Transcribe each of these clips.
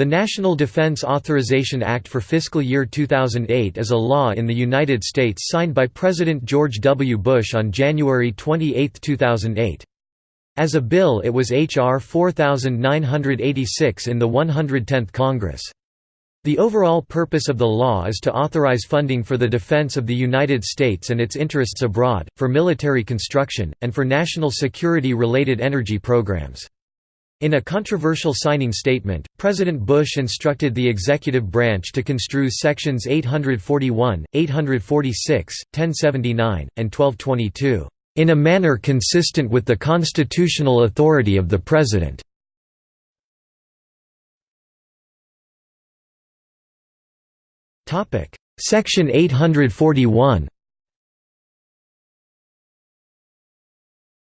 The National Defense Authorization Act for fiscal year 2008 is a law in the United States signed by President George W. Bush on January 28, 2008. As a bill it was H.R. 4986 in the 110th Congress. The overall purpose of the law is to authorize funding for the defense of the United States and its interests abroad, for military construction, and for national security-related energy programs. In a controversial signing statement, President Bush instructed the executive branch to construe Sections 841, 846, 1079, and 1222, "...in a manner consistent with the constitutional authority of the President." Section 841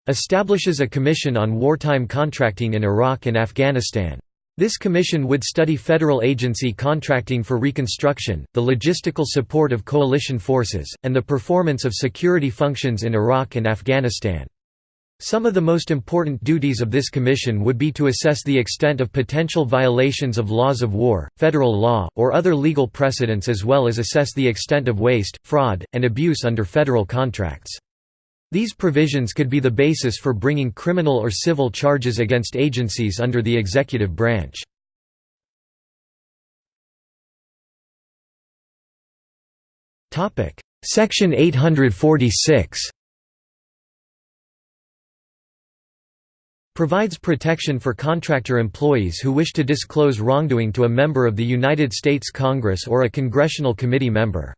establishes a commission on wartime contracting in Iraq and Afghanistan. This commission would study federal agency contracting for reconstruction, the logistical support of coalition forces, and the performance of security functions in Iraq and Afghanistan. Some of the most important duties of this commission would be to assess the extent of potential violations of laws of war, federal law, or other legal precedents as well as assess the extent of waste, fraud, and abuse under federal contracts. These provisions could be the basis for bringing criminal or civil charges against agencies under the executive branch. Section 846 provides protection for contractor employees who wish to disclose wrongdoing to a member of the United States Congress or a congressional committee member.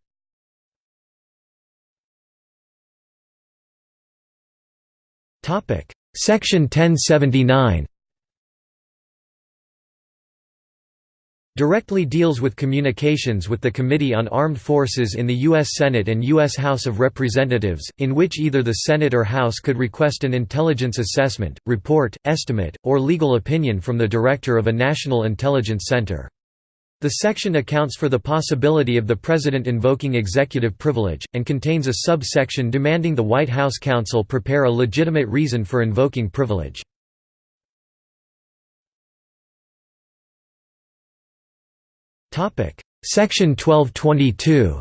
Section 1079 directly deals with communications with the Committee on Armed Forces in the U.S. Senate and U.S. House of Representatives, in which either the Senate or House could request an intelligence assessment, report, estimate, or legal opinion from the Director of a National Intelligence Center. The section accounts for the possibility of the President invoking executive privilege, and contains a subsection demanding the White House counsel prepare a legitimate reason for invoking privilege. Section 1222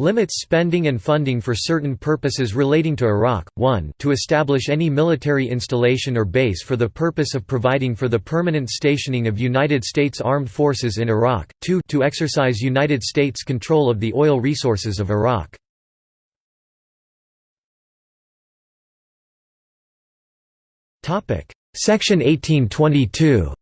limits spending and funding for certain purposes relating to Iraq, 1 to establish any military installation or base for the purpose of providing for the permanent stationing of United States Armed Forces in Iraq, 2 to exercise United States control of the oil resources of Iraq. Section 1822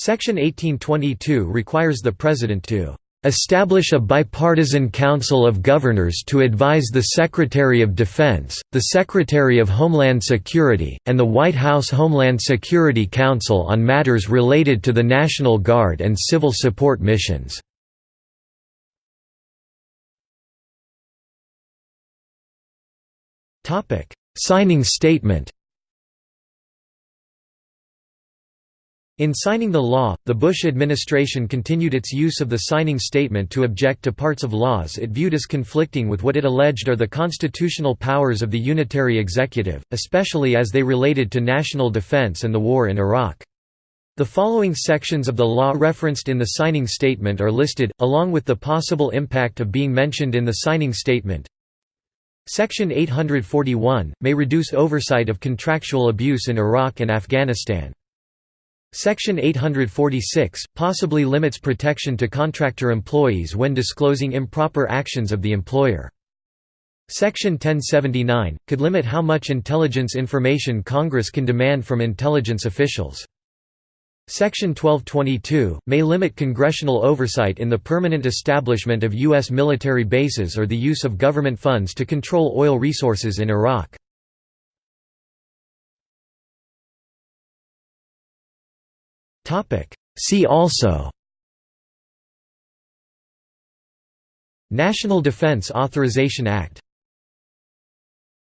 Section 1822 requires the President to establish a bipartisan council of governors to advise the Secretary of Defense, the Secretary of Homeland Security, and the White House Homeland Security Council on matters related to the National Guard and civil support missions. Signing statement In signing the law, the Bush administration continued its use of the signing statement to object to parts of laws it viewed as conflicting with what it alleged are the constitutional powers of the unitary executive, especially as they related to national defense and the war in Iraq. The following sections of the law referenced in the signing statement are listed, along with the possible impact of being mentioned in the signing statement. Section 841, may reduce oversight of contractual abuse in Iraq and Afghanistan. Section 846, possibly limits protection to contractor employees when disclosing improper actions of the employer. Section 1079, could limit how much intelligence information Congress can demand from intelligence officials. Section 1222, may limit congressional oversight in the permanent establishment of U.S. military bases or the use of government funds to control oil resources in Iraq. See also National Defense Authorization Act